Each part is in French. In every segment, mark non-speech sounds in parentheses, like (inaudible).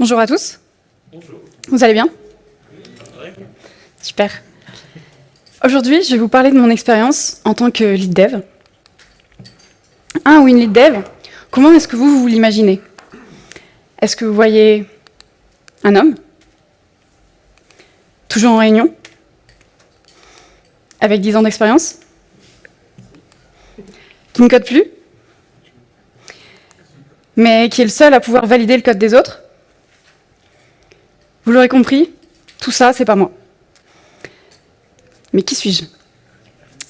Bonjour à tous. Bonjour. Vous allez bien Ouais. Super. Aujourd'hui, je vais vous parler de mon expérience en tant que lead dev. Un ou une lead dev, comment est-ce que vous, vous l'imaginez? Est-ce que vous voyez un homme Toujours en réunion Avec 10 ans d'expérience Qui ne code plus Mais qui est le seul à pouvoir valider le code des autres? Vous l'aurez compris, tout ça, c'est pas moi. Mais qui suis-je?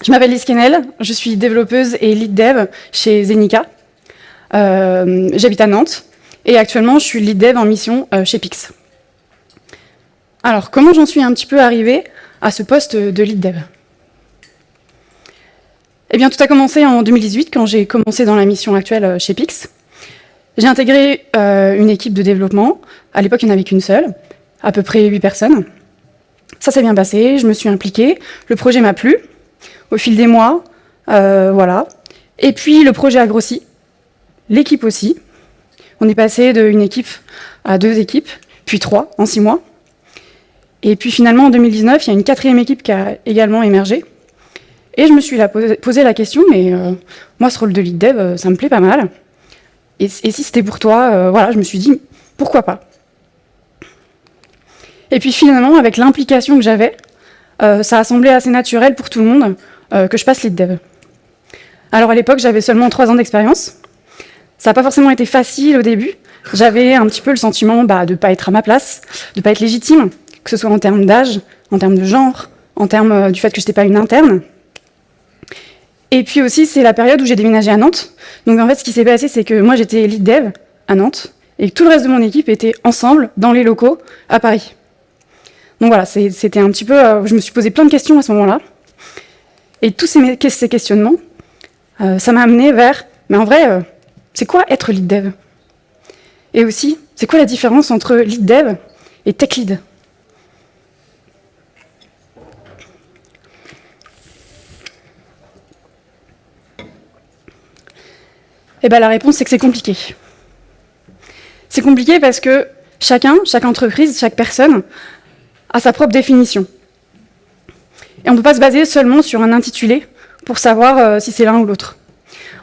Je m'appelle Lise Kennel, je suis développeuse et lead dev chez Zenica. Euh, J'habite à Nantes et actuellement je suis lead dev en mission euh, chez Pix. Alors, comment j'en suis un petit peu arrivée à ce poste de lead dev? Eh bien, tout a commencé en 2018 quand j'ai commencé dans la mission actuelle euh, chez Pix. J'ai intégré une équipe de développement. À l'époque, il n'y en avait qu'une seule, à peu près 8 personnes. Ça s'est bien passé, je me suis impliquée, le projet m'a plu. Au fil des mois, euh, voilà. Et puis le projet a grossi, l'équipe aussi. On est passé d'une équipe à deux équipes, puis trois en six mois. Et puis finalement, en 2019, il y a une quatrième équipe qui a également émergé. Et je me suis posé, la question, mais euh, moi, ce rôle de lead dev, euh, ça me plaît pas mal. Et, si c'était pour toi, voilà, je me suis dit, pourquoi pas? Et puis finalement, avec l'implication que j'avais, euh, ça a semblé assez naturel pour tout le monde euh, que je passe lead dev. Alors à l'époque, j'avais seulement trois ans d'expérience. Ça n'a pas forcément été facile au début. J'avais un petit peu le sentiment bah, de ne pas être à ma place, de ne pas être légitime, que ce soit en termes d'âge, en termes de genre, en termes euh, du fait que je n'étais pas une interne. Et puis aussi, c'est la période où j'ai déménagé à Nantes. Donc en fait, ce qui s'est passé, c'est que moi, j'étais lead dev à Nantes, et tout le reste de mon équipe était ensemble dans les locaux à Paris. Donc voilà, c'était un petit peu... Euh, je me suis posé plein de questions à ce moment-là. Et tous ces, questionnements, euh, ça m'a amené vers... Mais en vrai, euh, c'est quoi être lead dev? Et aussi, c'est quoi la différence entre lead dev et tech lead? Eh bien la réponse, c'est que c'est compliqué. C'est compliqué parce que chacun, chaque entreprise, chaque personne a sa propre définition. Et on ne peut pas se baser seulement sur un intitulé pour savoir euh, si c'est l'un ou l'autre.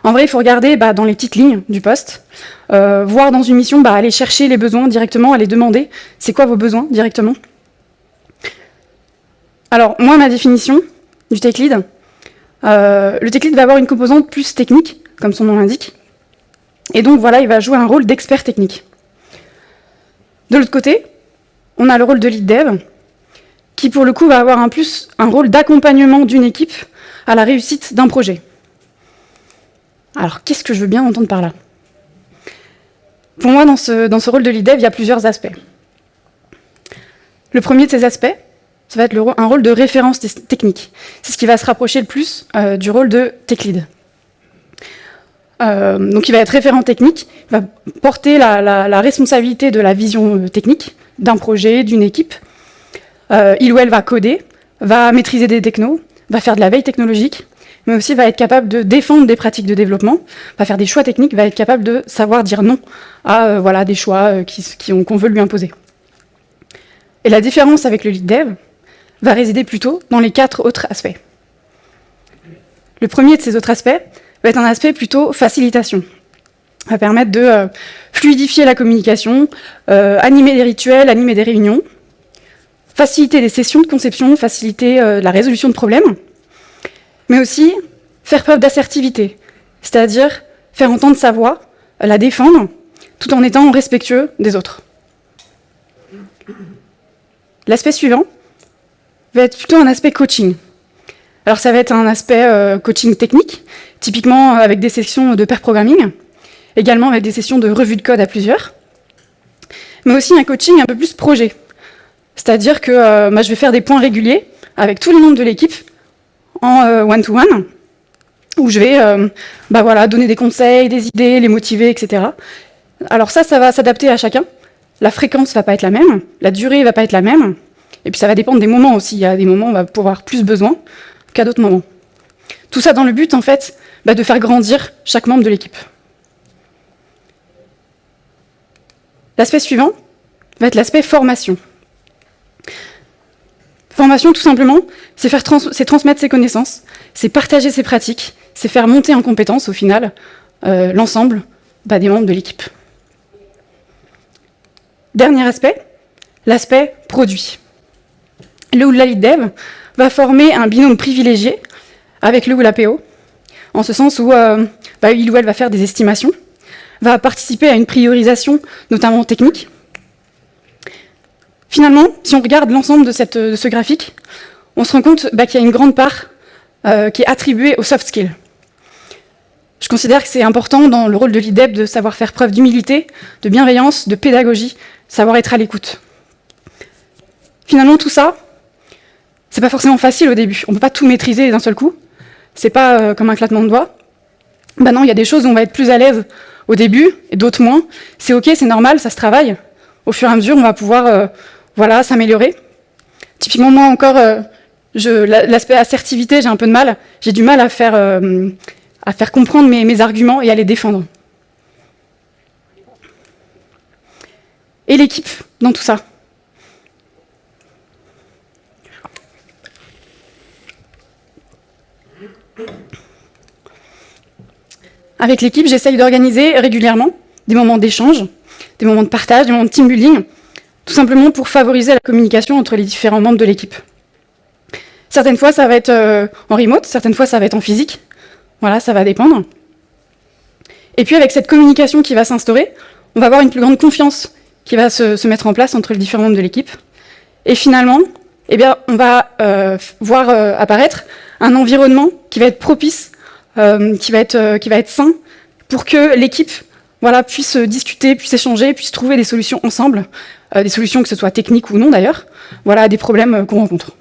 En vrai, il faut regarder bah, dans les petites lignes du poste, euh, voir dans une mission, bah, aller chercher les besoins directement, aller demander c'est quoi vos besoins directement. Alors, moi, ma définition du tech lead, euh, le tech lead va avoir une composante plus technique, comme son nom l'indique, et donc voilà, il va jouer un rôle d'expert technique. De l'autre côté, on a le rôle de lead dev, qui pour le coup va avoir un, plus, un rôle d'accompagnement d'une équipe à la réussite d'un projet. Alors, qu'est-ce que je veux bien entendre par là? Pour moi, dans ce, rôle de lead dev, il y a plusieurs aspects. Le premier de ces aspects, ça va être un rôle de référence technique. C'est ce qui va se rapprocher le plus euh, du rôle de tech lead. Euh, donc il va être référent technique, il va porter la responsabilité de la vision euh, technique d'un projet, d'une équipe. Euh, il ou elle va coder, va maîtriser des technos, va faire de la veille technologique, mais aussi va être capable de défendre des pratiques de développement, va faire des choix techniques, va être capable de savoir dire non à euh, voilà, des choix euh, qui, qu'on veut lui imposer. Et la différence avec le lead dev va résider plutôt dans les quatre autres aspects. Le premier de ces autres aspects va être un aspect plutôt facilitation. va permettre de fluidifier la communication, animer des rituels, animer des réunions, faciliter les sessions de conception, faciliter euh, la résolution de problèmes, mais aussi faire preuve d'assertivité, c'est-à-dire faire entendre sa voix, la défendre, tout en étant respectueux des autres. L'aspect suivant va être plutôt un aspect coaching. Alors ça va être un aspect euh, coaching technique, typiquement avec des sessions de pair programming, également avec des sessions de revue de code à plusieurs, mais aussi un coaching un peu plus projet. C'est-à-dire que euh, moi, je vais faire des points réguliers avec tous les membres de l'équipe en euh, one-to-one, -one, où je vais euh, bah voilà, donner des conseils, des idées, les motiver, etc. Alors ça, ça va s'adapter à chacun. La fréquence ne va pas être la même, la durée ne va pas être la même, et puis ça va dépendre des moments aussi. Il y a des moments où on va pouvoir plus besoin qu'à d'autres moments. Tout ça dans le but, en fait, bah, de faire grandir chaque membre de l'équipe. L'aspect suivant va être l'aspect formation. Formation, tout simplement, c'est transmettre ses connaissances, c'est partager ses pratiques, c'est faire monter en compétence, au final, euh, l'ensemble bah, des membres de l'équipe. Dernier aspect, l'aspect produit. Le ou la lead dev va former un binôme privilégié avec le ou la PO, en ce sens où euh, bah, il ou elle va faire des estimations, va participer à une priorisation, notamment technique. Finalement, si on regarde l'ensemble de, ce graphique, on se rend compte bah, qu'il y a une grande part euh, qui est attribuée aux soft skills. Je considère que c'est important dans le rôle de l'IDEB de savoir faire preuve d'humilité, de bienveillance, de pédagogie, savoir être à l'écoute. Finalement, tout ça, c'est pas forcément facile au début. On peut pas tout maîtriser d'un seul coup. C'est pas euh, comme un claquement de doigts. Ben non, il y a des choses où on va être plus à l'aise au début et d'autres moins. C'est ok, c'est normal, ça se travaille. Au fur et à mesure, on va pouvoir euh, voilà, s'améliorer. Typiquement, moi encore, euh, l'aspect assertivité, j'ai un peu de mal. J'ai du mal à faire, à faire comprendre mes arguments et à les défendre. Et l'équipe dans tout ça? Avec l'équipe, j'essaye d'organiser régulièrement des moments d'échange, des moments de partage, des moments de team building, tout simplement pour favoriser la communication entre les différents membres de l'équipe. Certaines fois, ça va être euh, en remote, certaines fois, ça va être en physique. Voilà, ça va dépendre. Et puis, avec cette communication qui va s'instaurer, on va avoir une plus grande confiance qui va se, mettre en place entre les différents membres de l'équipe. Et finalement, eh bien, on va euh, voir euh, apparaître un environnement qui va être propice qui, va être, sain pour que l'équipe voilà, puisse discuter, puisse échanger, puisse trouver des solutions ensemble, des solutions que ce soit techniques ou non d'ailleurs, voilà, des problèmes qu'on rencontre.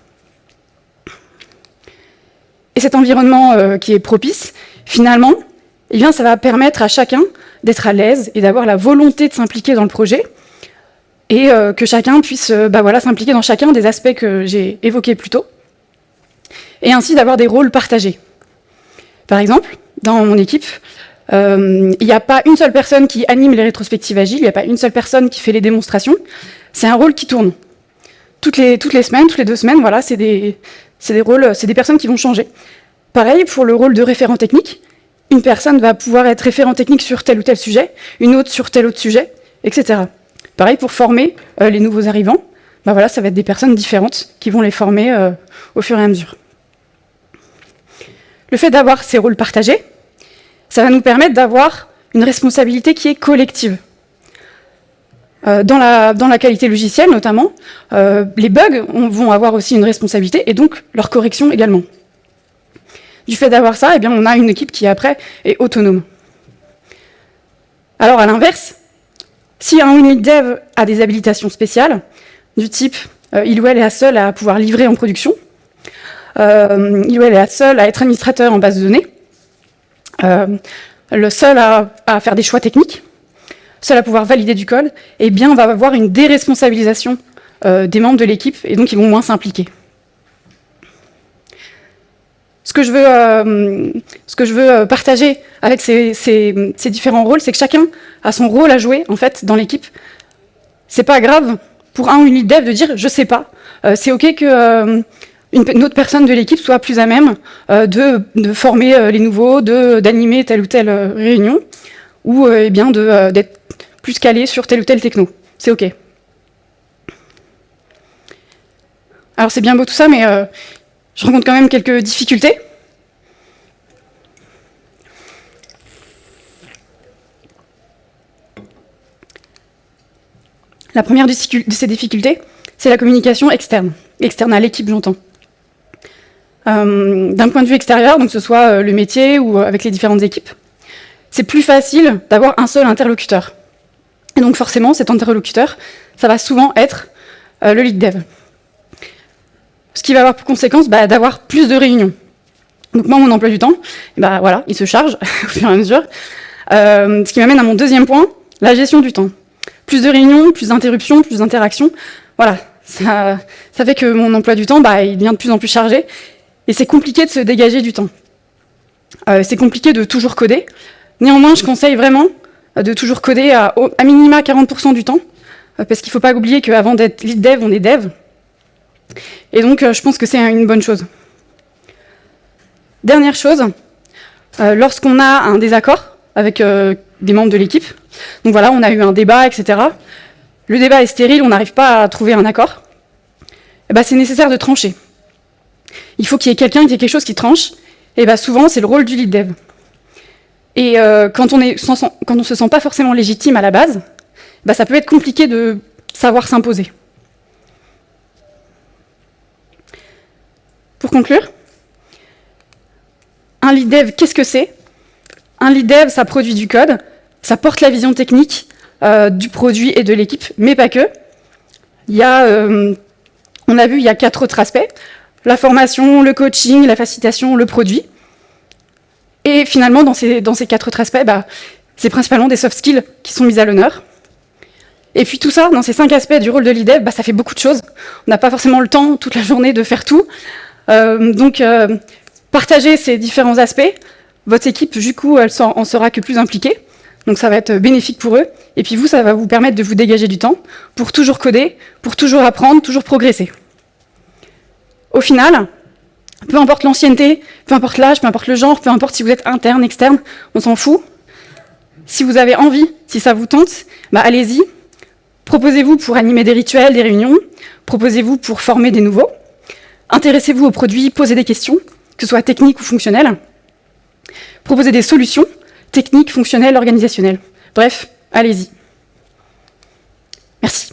Et cet environnement qui est propice, finalement, eh bien, ça va permettre à chacun d'être à l'aise et d'avoir la volonté de s'impliquer dans le projet, et que chacun puisse bah voilà, s'impliquer dans chacun des aspects que j'ai évoqués plus tôt, et ainsi d'avoir des rôles partagés. Par exemple, dans mon équipe, euh, il n'y a pas une seule personne qui anime les rétrospectives agiles, il n'y a pas une seule personne qui fait les démonstrations. C'est un rôle qui tourne. Toutes les, toutes les semaines, toutes les deux semaines, voilà, c'est des, des rôles, c'est des personnes qui vont changer. Pareil, pour le rôle de référent technique, une personne va pouvoir être référent technique sur tel ou tel sujet, une autre sur tel autre sujet, etc. Pareil, pour former euh, les nouveaux arrivants, bah voilà, ça va être des personnes différentes qui vont les former euh, au fur et à mesure. Le fait d'avoir ces rôles partagés, ça va nous permettre d'avoir une responsabilité qui est collective. Euh, dans, la, la, qualité logicielle notamment, euh, les bugs vont avoir aussi une responsabilité et donc leur correction également. Du fait d'avoir ça, eh on a une équipe qui après est autonome. Alors à l'inverse, si un unit dev a des habilitations spéciales, du type euh, il ou elle est seul à pouvoir livrer en production, il ou elle est la seule à être administrateur en base de données, le seul à, faire des choix techniques, seul à pouvoir valider du code, eh bien on va avoir une déresponsabilisation euh, des membres de l'équipe et donc ils vont moins s'impliquer. Ce que je veux, veux partager avec ces, différents rôles, c'est que chacun a son rôle à jouer en fait dans l'équipe. C'est pas grave pour un ou une dev de dire je sais pas. c'est ok que une, autre personne de l'équipe soit plus à même euh, de, former euh, les nouveaux, d'animer telle ou telle euh, réunion, ou eh bien d'être plus calé sur telle ou telle techno. C'est OK. Alors c'est bien beau tout ça, mais je rencontre quand même quelques difficultés. La première de ces difficultés, c'est la communication externe. Externe à l'équipe, j'entends. Euh, d'un point de vue extérieur, donc que ce soit euh, le métier ou euh, avec les différentes équipes, c'est plus facile d'avoir un seul interlocuteur. Et donc forcément, cet interlocuteur, ça va souvent être le lead dev. Ce qui va avoir pour conséquence bah, d'avoir plus de réunions. Donc moi, mon emploi du temps, bah, voilà, il se charge (laughs) au fur et à mesure. ce qui m'amène à mon deuxième point, la gestion du temps. Plus de réunions, plus d'interruptions, plus d'interactions. Voilà, ça, ça, fait que mon emploi du temps, bah, il devient de plus en plus chargé. Et c'est compliqué de se dégager du temps. Euh, c'est compliqué de toujours coder. Néanmoins, je conseille vraiment euh, de toujours coder à, à minima 40% du temps, euh, parce qu'il ne faut pas oublier qu'avant d'être lead dev, on est dev. Et donc, euh, je pense que c'est une bonne chose. Dernière chose, euh, lorsqu'on a un désaccord avec des membres de l'équipe, donc voilà, on a eu un débat, etc. Le débat est stérile, on n'arrive pas à trouver un accord. Eh ben, c'est nécessaire de trancher. Il faut qu'il y ait quelqu'un qui ait quelque chose qui tranche. Et ben, souvent, c'est le rôle du lead dev. Et quand on ne se sent pas forcément légitime à la base, bah, ça peut être compliqué de savoir s'imposer. Pour conclure, un lead dev, qu'est-ce que c'est? Un lead dev, ça produit du code, ça porte la vision technique euh, du produit et de l'équipe, mais pas que. Y a, euh, on a vu, il y a quatre autres aspects. La formation, le coaching, la facilitation, le produit. Et finalement, dans ces, quatre autres aspects, bah, c'est principalement des soft skills qui sont mis à l'honneur. Et puis tout ça, dans ces cinq aspects du rôle de lead bah, ça fait beaucoup de choses. On n'a pas forcément le temps toute la journée de faire tout. Euh, donc, euh, partagez ces différents aspects. Votre équipe, du coup, elle en sera que plus impliquée. Donc ça va être bénéfique pour eux. Et puis vous, ça va vous permettre de vous dégager du temps pour toujours coder, pour toujours apprendre, toujours progresser. Au final, peu importe l'ancienneté, peu importe l'âge, peu importe le genre, peu importe si vous êtes interne, externe, on s'en fout. Si vous avez envie, si ça vous tente, bah allez-y, Proposez-vous pour animer des rituels, des réunions. Proposez-vous pour former des nouveaux. Intéressez-vous aux produits, posez des questions, que ce soit techniques ou fonctionnelles. Proposez des solutions, techniques, fonctionnelles, organisationnelles. Bref, allez-y. Merci.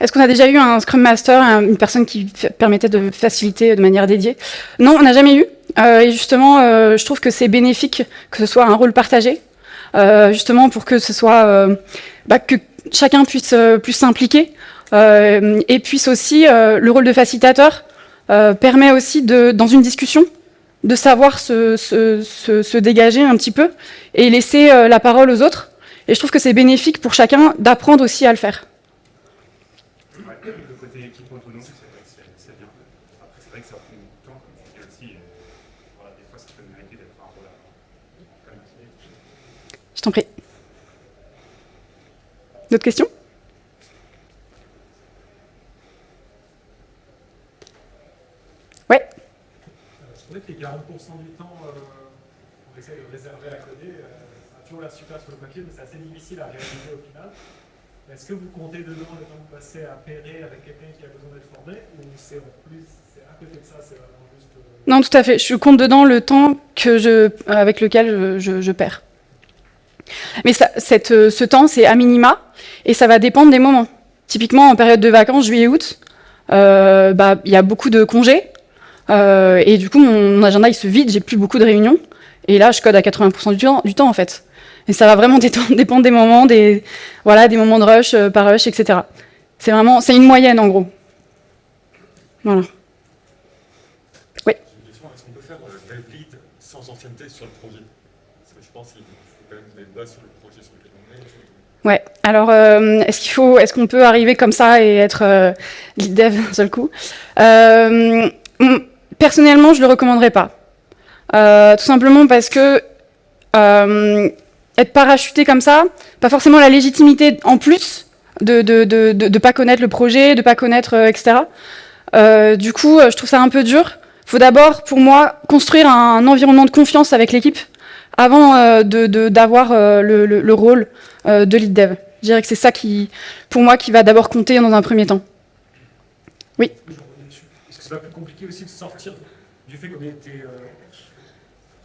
Est-ce qu'on a déjà eu un Scrum Master, une personne qui permettait de faciliter de manière dédiée? Non, on n'a jamais eu. Euh, et justement, euh, je trouve que c'est bénéfique que ce soit un rôle partagé, euh, justement pour que ce soit bah, que chacun puisse plus s'impliquer et puisse aussi le rôle de facilitateur permet aussi dans une discussion de savoir se, dégager un petit peu et laisser la parole aux autres. Et je trouve que c'est bénéfique pour chacun d'apprendre aussi à le faire. Le côté équipe autonome, c'est bien. Après, c'est vrai que ça prend beaucoup de temps, comme tu dis aussi. voilà, des fois, ça peut mériter d'être un rôle à Je t'en prie. D'autres questions? Que les 40% du temps, euh, on essaie de réserver à coder, euh, ça a toujours l'air super sur le papier, mais c'est assez difficile à réaliser au final. Est-ce que vous comptez dedans le temps que passé à pairer avec quelqu'un qui a besoin d'être formé, ou c'est en plus, c'est à côté de ça, c'est vraiment juste... Euh, non, tout à fait. Je compte dedans le temps que je, avec lequel je, je, perds. Mais cette, ce temps, c'est à minima, et ça va dépendre des moments. Typiquement, en période de vacances, juillet-août, euh, bah, il y a beaucoup de congés, euh, et du coup, mon, agenda, il se vide, j'ai plus beaucoup de réunions. Et là, je code à 80% du temps, du temps, en fait. Et ça va vraiment (laughs) dépendre des moments, des, voilà, des moments de rush, euh, par rush, etc. C'est vraiment, c'est une moyenne, en gros. Voilà. Oui. Est-ce qu'on peut faire euh, lead sans ancienneté sur le projet? Parce que je pense qu'il faut quand même des bases sur le projet sur lequel on est. Ouais. Alors, euh, est-ce qu'il faut, est-ce qu'on peut arriver comme ça et être euh, lead dev d'un seul coup? Euh, Personnellement, je ne le recommanderais pas. Euh, tout simplement parce que être parachuté comme ça, pas forcément la légitimité en plus de ne de, de, pas connaître le projet, de pas connaître, euh, etc. du coup, je trouve ça un peu dur. Faut d'abord, pour moi, construire un, environnement de confiance avec l'équipe avant d'avoir le, le, le, rôle de lead dev. Je dirais que c'est ça qui, pour moi, qui va d'abord compter dans un premier temps. Oui c'est pas plus compliqué aussi de sortir du fait qu'on était euh,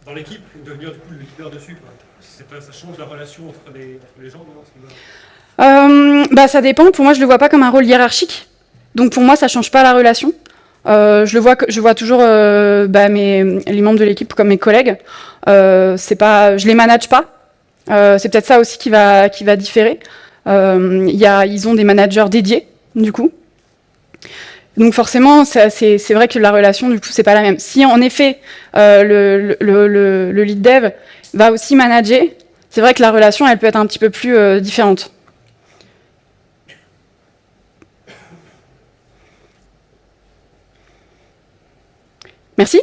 dans l'équipe devenir du coup le leader dessus. Ça change la relation entre les, gens euh, bah, Ça dépend. Pour moi, je le vois pas comme un rôle hiérarchique. Donc pour moi, ça change pas la relation. Euh, je le vois, je vois toujours euh, bah, mes, les membres de l'équipe comme mes collègues. Euh, c'est pas, je les manage pas. Euh, c'est peut-être ça aussi qui va, qui va différer. Ils ont des managers dédiés, du coup. Donc forcément, c'est vrai que la relation, du coup, c'est pas la même. Si en effet, euh, le, le, le, le lead dev va aussi manager, c'est vrai que la relation, elle peut être un petit peu plus euh, différente. Merci.